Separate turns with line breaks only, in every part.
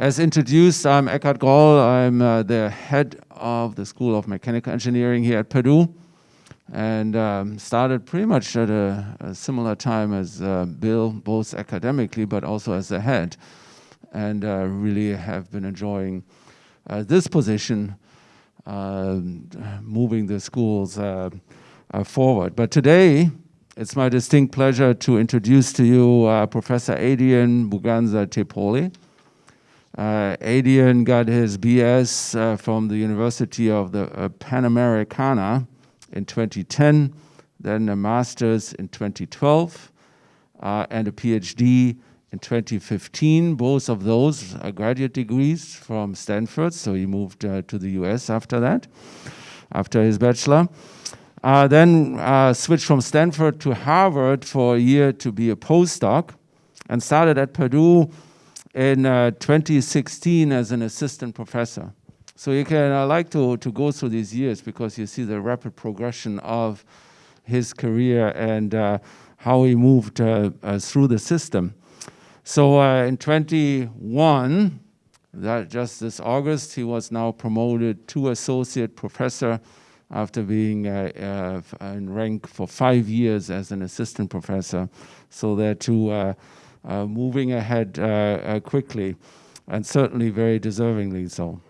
As introduced, I'm Eckhard Groll. I'm uh, the head of the School of Mechanical Engineering here at Purdue and um, started pretty much at a, a similar time as uh, Bill, both academically but also as the head. And uh, really have been enjoying uh, this position, uh, moving the schools uh, uh, forward. But today, it's my distinct pleasure to introduce to you Professor Adrian Buganza Tepole. Uh, Adrian got his BS uh, from the University of the uh, Panamericana in 2010, then a master's in 2012, uh, and a PhD in 2015. Both of those are graduate degrees from Stanford, so he moved uh, to the US after that, after his bachelor. Uh, then uh, switched from Stanford to Harvard for a year to be a postdoc, and started at Purdue in uh, 2016 as an assistant professor. So you can uh, like to, to go through these years because you see the rapid progression of his career and uh, how he moved uh, uh through the system. So uh, in 21, that just this August, he was now promoted to associate professor after being uh, in rank for five years as an assistant professor. So there two moving ahead quickly and certainly very deservingly so.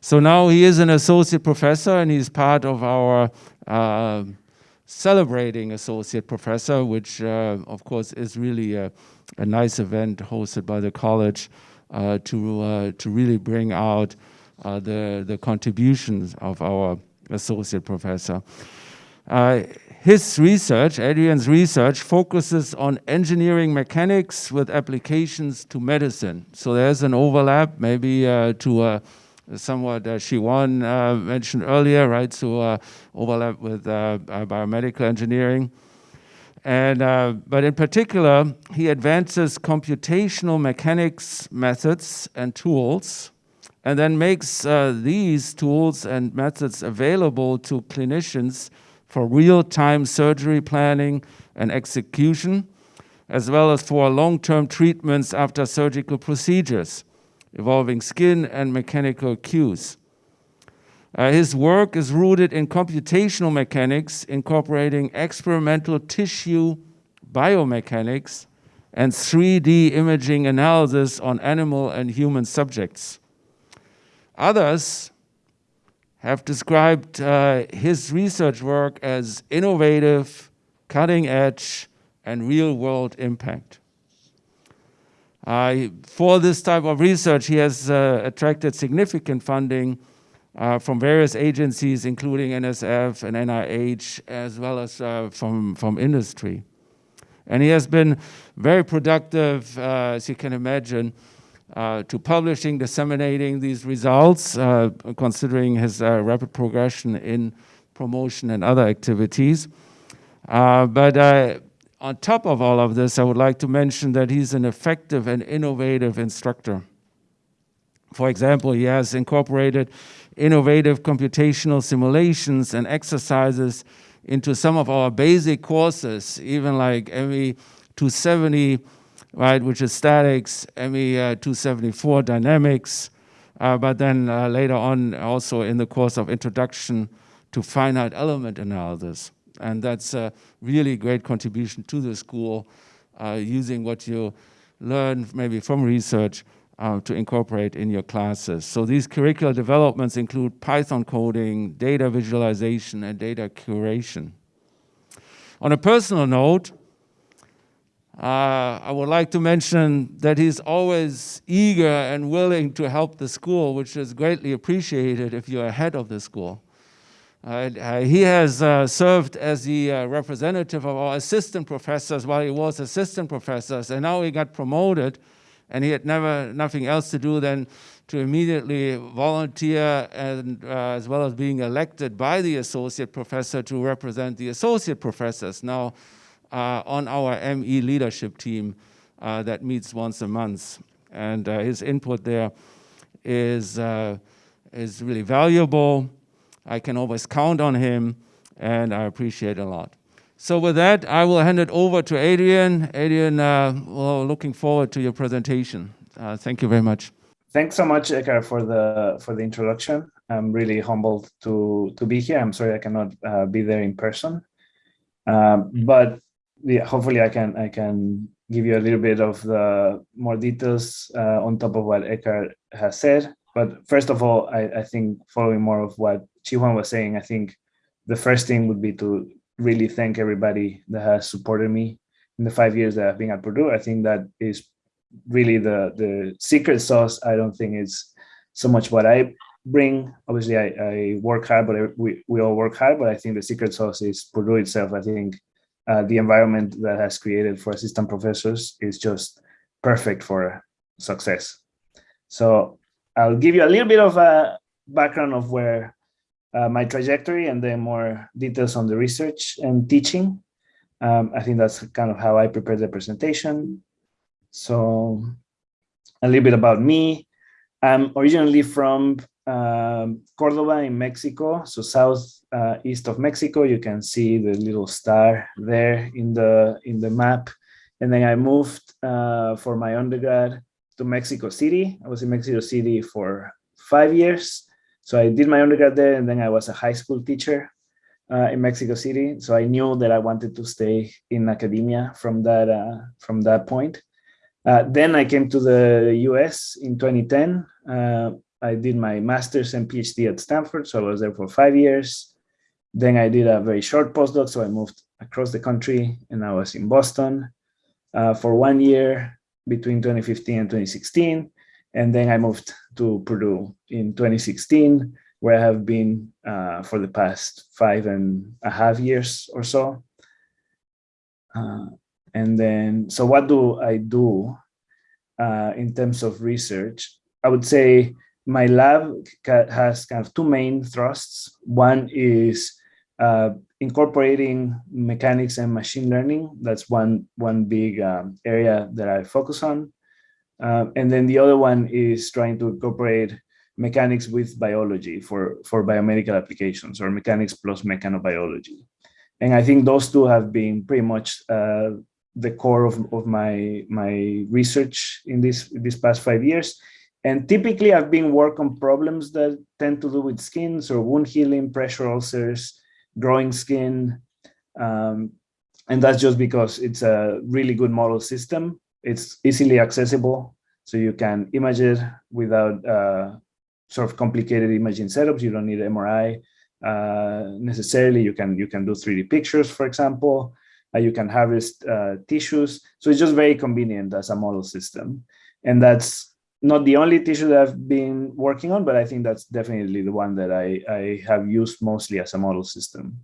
So now he is an associate professor and he's part of our uh, celebrating associate professor, which uh, of course is really a, a, nice event hosted by the college uh, to, uh, to really bring out uh, the, the contributions of our associate professor. Uh, his research, Adrian's research, focuses on engineering mechanics with applications to medicine. So there's an overlap maybe to somewhat uh, Shiwan uh, mentioned earlier, right? So uh, overlap with uh, uh, biomedical engineering. And, uh, but in particular, he advances computational mechanics methods and tools and then makes these tools and methods available to clinicians for real-time surgery planning and execution, as well as for long-term treatments after surgical procedures involving skin and mechanical cues. Uh, his work is rooted in computational mechanics, incorporating experimental tissue biomechanics and 3D imaging analysis on animal and human subjects. Others have described uh, his research work as innovative, cutting edge, and real world impact. Uh, for this type of research, he has uh, attracted significant funding uh, from various agencies, including NSF and NIH, as well as uh, from, from industry. And he has been very productive, uh, as you can imagine, Uh, to publishing, disseminating these results, uh, considering his uh, rapid progression in promotion and other activities. but on top of all of this, I would like to mention that he's an effective and innovative instructor. For example, he has incorporated innovative computational simulations and exercises into some of our basic courses, even like ME 270, right, which is statics, ME uh, 274 dynamics, uh, but then uh, later on also in the course of introduction to finite element analysis. And that's a really great contribution to the school, uh, using what you learn maybe from research uh, to incorporate in your classes. So these curricular developments include Python coding, data visualization, and data curation. On a personal note, uh, I would like to mention that he's always eager and willing to help the school, which is greatly appreciated if you're head of the school. Uh, he has uh, served as the uh, representative of our assistant professors while he was assistant professors, and now he got promoted, and he had never nothing else to do than to immediately volunteer and uh, as well as being elected by the associate professor to represent the associate professors now uh, on our ME leadership team uh, that meets once a month. And his input there is, is really valuable. I can always count on him, and I appreciate a lot. So with that, I will hand it over to Adrian. Adrian, uh, well, looking forward to your presentation. Uh, thank you very much.
Thanks so much, Eckhard, for the for the introduction. I'm really humbled to to be here. I'm sorry I cannot uh, be there in person, um, but yeah, hopefully I can I can give you a little bit of the more details uh, on top of what Eckhard has said. But first of all, I, I think following more of what Chi-Huan was saying, I think the first thing would be to really thank everybody that has supported me in the five years that I've been at Purdue. I think that is really the the secret sauce. I don't think it's so much what I bring. Obviously, I, I work hard, but I, we, we all work hard. But I think the secret sauce is Purdue itself. I think uh, the environment that has created for assistant professors is just perfect for success. So I'll give you a little bit of a background of where uh, my trajectory and then more details on the research and teaching. Um, I think that's kind of how I prepared the presentation. So a little bit about me. I'm originally from um, Cordoba in Mexico, so south uh, east of Mexico. You can see the little star there in the in the map. And then I moved uh, for my undergrad to Mexico City. I was in Mexico City for five years. So I did my undergrad there, and then I was a high school teacher uh, in Mexico City. So I knew that I wanted to stay in academia from that uh, from that point. Uh, then I came to the US in 2010. I did my master's and PhD at Stanford, so I was there for five years. Then I did a very short postdoc, so I moved across the country and I was in Boston uh, for one year between 2015 and 2016. And then I moved to Purdue in 2016, where I have been uh, for the past five and a half years or so. Uh, and then, so what do I do uh, in terms of research? I would say my lab has kind of two main thrusts. One is uh, incorporating mechanics and machine learning. That's one, one big um, area that I focus on. Uh, and then the other one is trying to incorporate mechanics with biology for, for biomedical applications or mechanics plus mechanobiology. And I think those two have been pretty much uh, the core of, of my, my research in this, this past five years. And typically I've been work on problems that tend to do with skins or wound healing, pressure ulcers, growing skin. Um, and that's just because it's a really good model system. It's easily accessible, so you can image it without uh, sort of complicated imaging setups. You don't need MRI uh, necessarily. You can you can do 3D pictures, for example. Uh, you can harvest uh, tissues. So it's just very convenient as a model system. And that's not the only tissue that I've been working on, but I think that's definitely the one that I, I have used mostly as a model system.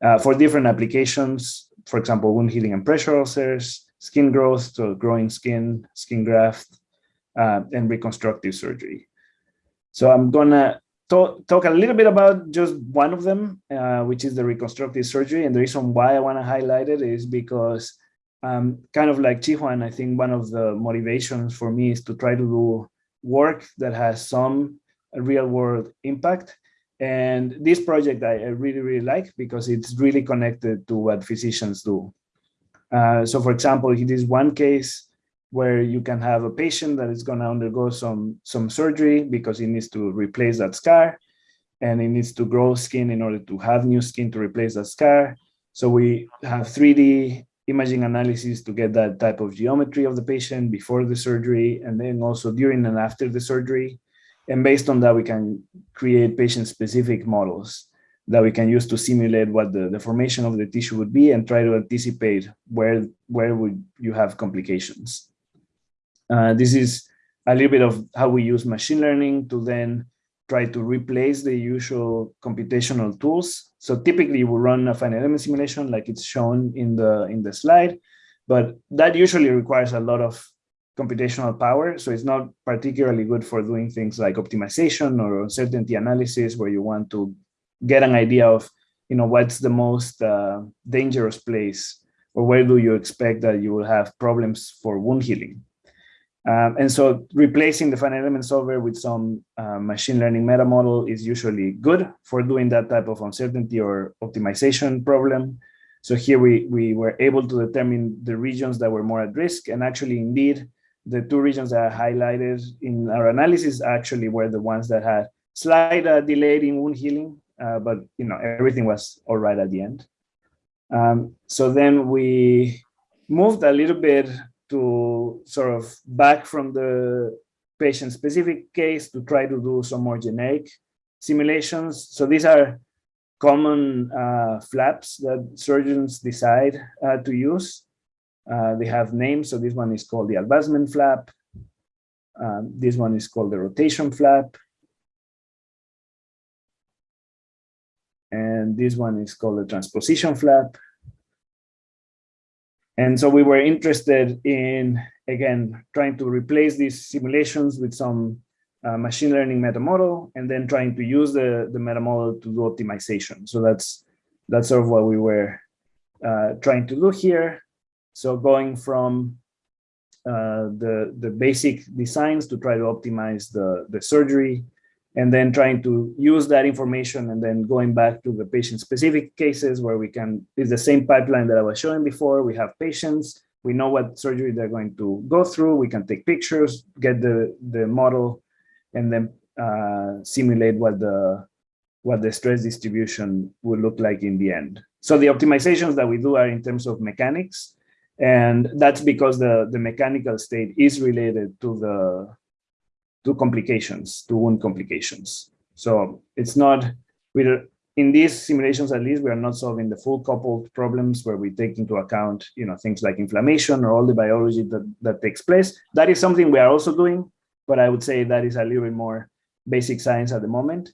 Uh, for different applications, for example, wound healing and pressure ulcers, skin growth, so growing skin, skin graft, uh, and reconstructive surgery. So I'm gonna talk, talk a little bit about just one of them, uh, which is the reconstructive surgery. And the reason why I wanna highlight it is because um, kind of like Chi-Huan, I think one of the motivations for me is to try to do work that has some real world impact. And this project I, I really, really like because it's really connected to what physicians do. Uh, so for example, it is one case where you can have a patient that is going to undergo some, some surgery because he needs to replace that scar and it needs to grow skin in order to have new skin to replace that scar. So we have 3D imaging analysis to get that type of geometry of the patient before the surgery and then also during and after the surgery. And based on that, we can create patient-specific models that we can use to simulate what the, the formation of the tissue would be and try to anticipate where, where would you have complications. Uh, this is a little bit of how we use machine learning to then try to replace the usual computational tools. So typically we run a finite element simulation like it's shown in the, in the slide, but that usually requires a lot of computational power. So it's not particularly good for doing things like optimization or uncertainty analysis where you want to get an idea of, you know, what's the most uh, dangerous place or where do you expect that you will have problems for wound healing. Um, and so replacing the finite element solver with some uh, machine learning meta model is usually good for doing that type of uncertainty or optimization problem. So here we, we were able to determine the regions that were more at risk and actually indeed the two regions that are highlighted in our analysis actually were the ones that had slight uh, in wound healing, uh, but you know everything was all right at the end. Um, so then we moved a little bit to sort of back from the patient-specific case to try to do some more generic simulations. So these are common uh, flaps that surgeons decide uh, to use. Uh, they have names. So this one is called the advancement flap. Um, this one is called the rotation flap. And this one is called the transposition flap. And so we were interested in, again, trying to replace these simulations with some uh, machine learning meta model and then trying to use the, the meta model to do optimization. So that's, that's sort of what we were uh, trying to do here. So going from uh, the, the basic designs to try to optimize the, the surgery and then trying to use that information and then going back to the patient specific cases where we can, it's the same pipeline that I was showing before. We have patients, we know what surgery they're going to go through. We can take pictures, get the, the model and then uh, simulate what the what the stress distribution would look like in the end. So the optimizations that we do are in terms of mechanics, and that's because the, the mechanical state is related to the to complications, to wound complications. So it's not, we're, in these simulations at least, we are not solving the full coupled problems where we take into account, you know, things like inflammation or all the biology that, that takes place. That is something we are also doing, but I would say that is a little bit more basic science at the moment.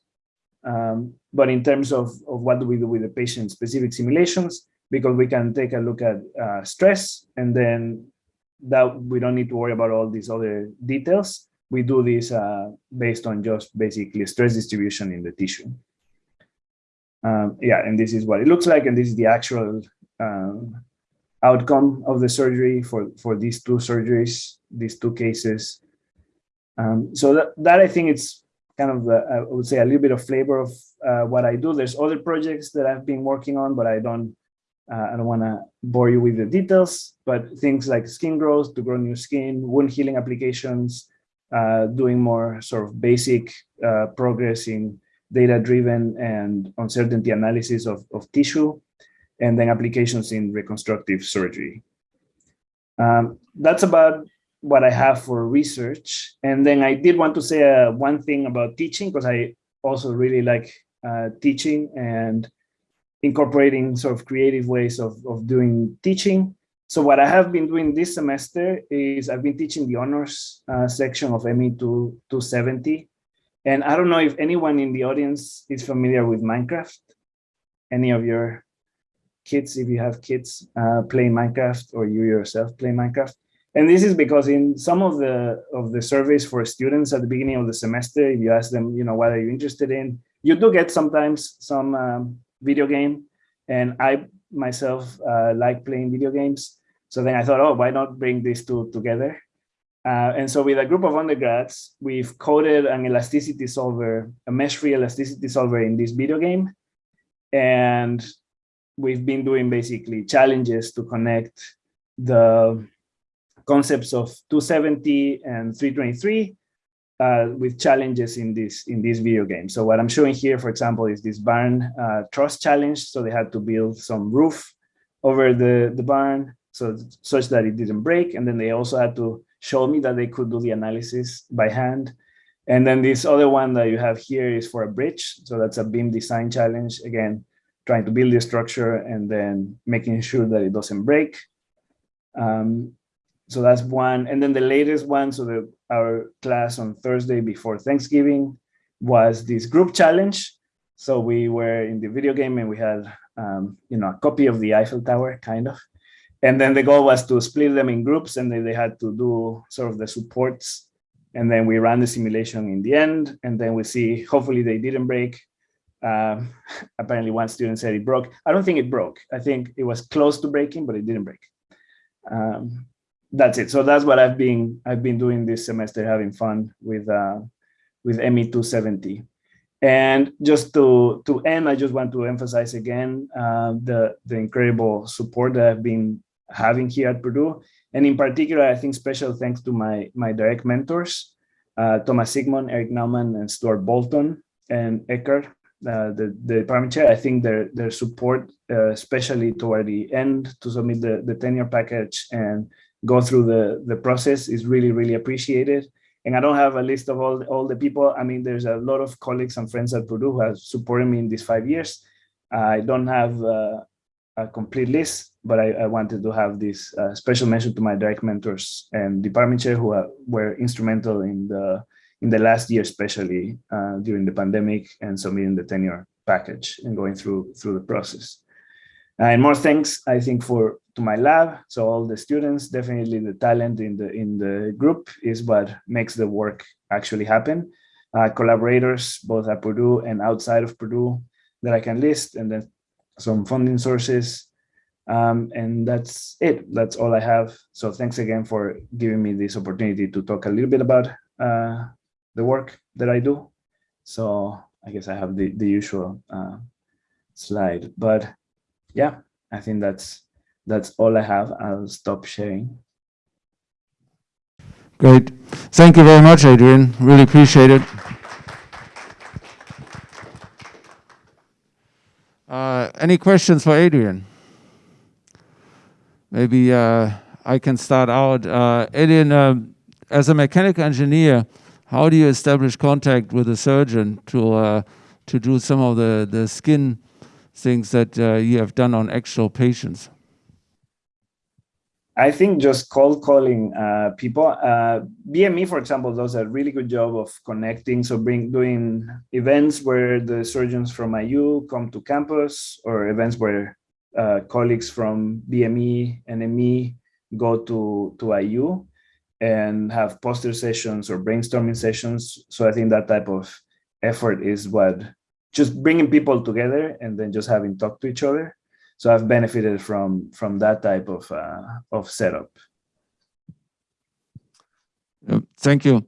Um, but in terms of, of what do we do with the patient specific simulations, because we can take a look at uh, stress and then that we don't need to worry about all these other details. We do this uh, based on just basically stress distribution in the tissue. Um, yeah, and this is what it looks like, and this is the actual um, outcome of the surgery for, for these two surgeries, these two cases. Um, so that, that I think it's kind of, the, I would say, a little bit of flavor of uh, what I do. There's other projects that I've been working on, but I don't, uh, I don't want to bore you with the details. But things like skin growth to grow new skin, wound healing applications, uh, doing more sort of basic uh, progress in data-driven and uncertainty analysis of, of tissue, and then applications in reconstructive surgery. Um, that's about what I have for research. And then I did want to say uh, one thing about teaching because I also really like uh, teaching and incorporating sort of creative ways of, of doing teaching. So what I have been doing this semester is I've been teaching the honors uh, section of ME 270. And I don't know if anyone in the audience is familiar with Minecraft. Any of your kids, if you have kids, uh, play Minecraft or you yourself play Minecraft. And this is because in some of the of the surveys for students at the beginning of the semester, if you ask them, you know, what are you interested in, you do get sometimes some um, video game. And I myself uh, like playing video games. So then I thought, oh, why not bring these two together? Uh, and so with a group of undergrads, we've coded an elasticity solver, a mesh-free elasticity solver in this video game. And we've been doing basically challenges to connect the concepts of 270 and 323 uh, with challenges in this in this video game. So what I'm showing here, for example, is this barn uh, truss challenge. So they had to build some roof over the, the barn so such that it didn't break. And then they also had to show me that they could do the analysis by hand. And then this other one that you have here is for a bridge. So that's a beam design challenge. Again, trying to build the structure and then making sure that it doesn't break. Um, so that's one. And then the latest one, so the, our class on Thursday before Thanksgiving was this group challenge. So we were in the video game and we had, um, you know, a copy of the Eiffel Tower, kind of. And then the goal was to split them in groups and then they had to do sort of the supports. And then we ran the simulation in the end. And then we see, hopefully they didn't break. Um, apparently one student said it broke. I don't think it broke. I think it was close to breaking, but it didn't break. Um, that's it. So that's what I've been I've been doing this semester, having fun with uh, with ME 270. And just to to end, I just want to emphasize again uh, the the incredible support that I've been having here at Purdue. And in particular, I think special thanks to my, my direct mentors, uh, Thomas Siegmund, Eric Nauman, and Stuart Bolton, and Eckhard, uh, the, the department chair. I think their, their support, uh, especially toward the end to submit the, the tenure package and go through the, the process is really, really appreciated. And I don't have a list of all, all the people. I mean, there's a lot of colleagues and friends at Purdue who have supported me in these five years. I don't have uh, a complete list, but I, I, wanted to have this uh, special mention to my direct mentors and department chair who are, were instrumental in the in the last year, especially uh, during the pandemic and submitting the tenure package and going through through the process. and more thanks, I think, for to my lab. So all the students, definitely the talent in the in the group is what makes the work actually happen. Uh, collaborators, both at Purdue and outside of Purdue, that I can list, and then some funding sources. Um, and that's it. That's all I have. So thanks again for giving me this opportunity to talk a little bit about uh, the work that I do. So I guess I have the, the usual uh, slide, but yeah, I think that's that's all I have. I'll stop sharing.
Great. Thank you very much, Adrian. Really appreciate it. Uh, any questions for Adrian? Maybe uh, I can start out. Uh, Adrian, um, as a mechanical engineer, how do you establish contact with a surgeon to uh, to do some of the the skin things that uh, you have done on actual patients?
I think just cold calling uh, people. Uh, BME, for example, does a really good job of connecting. So bring doing events where the surgeons from IU come to campus or events where uh, colleagues from BME and ME go to, to IU and have poster sessions or brainstorming sessions. So I think that type of effort is what just bringing people together and then just having talk to each other so I've benefited from from that type of uh, of setup.
Thank you.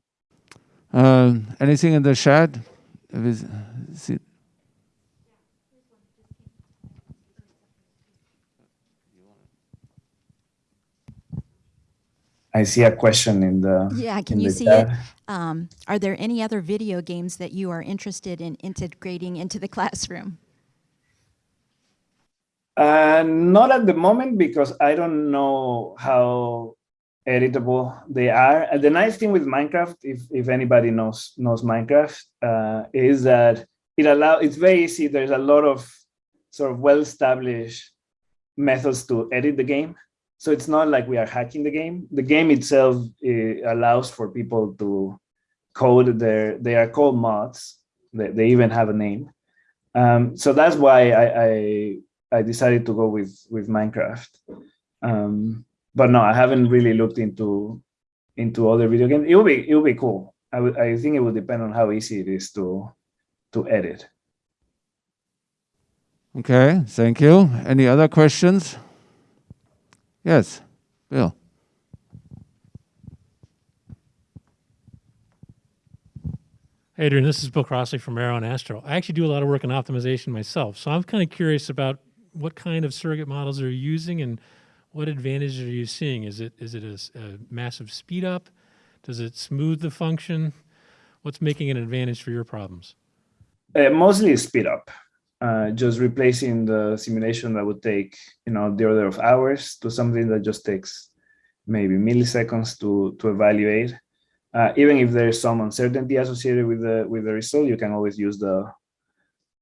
Uh, anything in the chat?
I see a question in the
yeah. Can you see it? Um, are there any other video games that you are interested in integrating into the classroom?
Uh, not at the moment because I don't know how editable they are. And the nice thing with Minecraft, if, if anybody knows knows Minecraft, uh, is that it allow it's very easy. There's a lot of sort of well-established methods to edit the game. So it's not like we are hacking the game. The game itself it allows for people to code their, they are called mods. They, they even have a name. Um, so that's why I, I I decided to go with with Minecraft. Um, but no, I haven't really looked into into other video games. It will be it will be cool. I would I think it will depend on how easy it is to to edit.
Okay, thank you. Any other questions? Yes, Bill.
Hey, Adrian, this is Bill Crossley from Aero and Astro. I actually do a lot of work in optimization myself, so I'm kind of curious about what kind of surrogate models are you using and what advantages are you seeing? Is it is it a, a massive speed up? Does it smooth the function? What's making an advantage for your problems?
Uh, mostly speed up. Uh, just replacing the simulation that would take you know the order of hours to something that just takes maybe milliseconds to to evaluate. Uh, even if there's some uncertainty associated with the with the result, you can always use the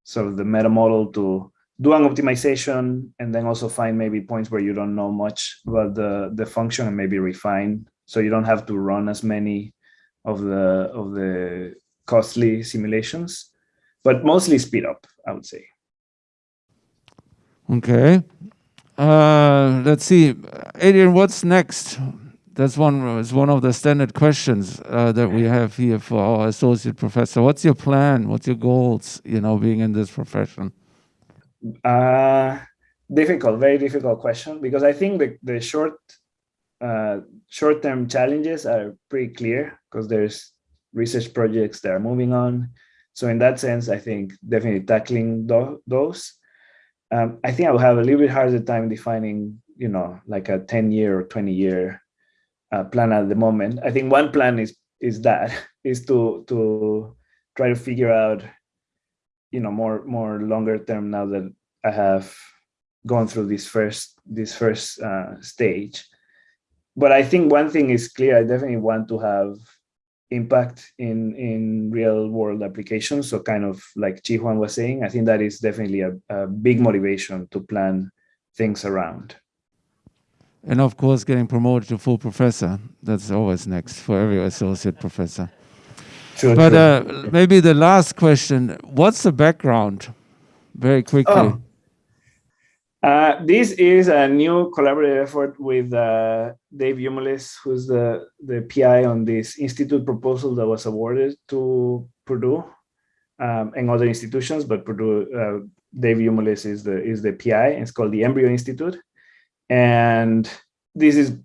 sort of the meta model to do an optimization and then also find maybe points where you don't know much about the, the function and maybe refine. So you don't have to run as many of the, of the costly simulations, but mostly speed up, I would say.
Okay. Uh, let's see. Adrian, what's next? That's one is one of the standard questions uh, that we have here for our associate professor. What's your plan? What's your goals? You know, being in this profession.
Uh, difficult, very difficult question because I think the, the short uh, short-term challenges are pretty clear because there's research projects that are moving on. So in that sense, I think definitely tackling those. Um, I think I will have a little bit harder time defining you know, like a 10 year or 20 year uh, plan at the moment. I think one plan is is that is to to try to figure out, you know, more more longer term now that I have gone through this first this first uh, stage. But I think one thing is clear. I definitely want to have impact in in real world applications. So kind of like Chi Juan was saying, I think that is definitely a, a big motivation to plan things around.
And of course, getting promoted to full professor. That's always next for every associate professor.
True,
But
true.
uh, maybe the last question what's the background? Very quickly.
Oh. Uh, this is a new collaborative effort with uh, Dave Umulis, who's the, the PI on this institute proposal that was awarded to Purdue um, and other institutions, but Purdue, uh, Dave Umulis is the, is the PI. It's called the EMBRIO Institute. And this is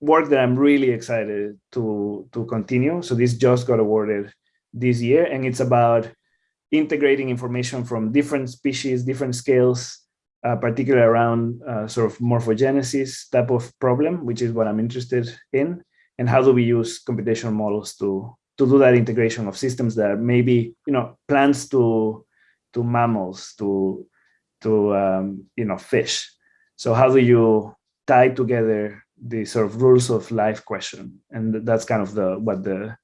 work that I'm really excited to, to continue. So this just got awarded this year, and it's about integrating information from different species, different scales, uh, particularly around uh, sort of morphogenesis type of problem, which is what I'm interested in, and how do we use computational models to to do that integration of systems that are maybe you know plants to to mammals to to um, you know fish. So how do you tie together the sort of rules of life question, and that's kind of the what the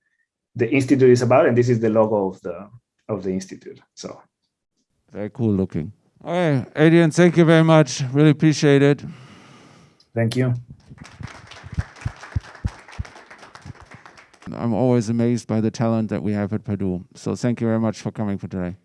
the institute is about, and this is the logo of the of the institute. So
Very cool looking. All right, Adrian, thank you very much. Really appreciate it.
thank you.
I'm always amazed by the talent that we have at Purdue. So thank you very much for coming for today.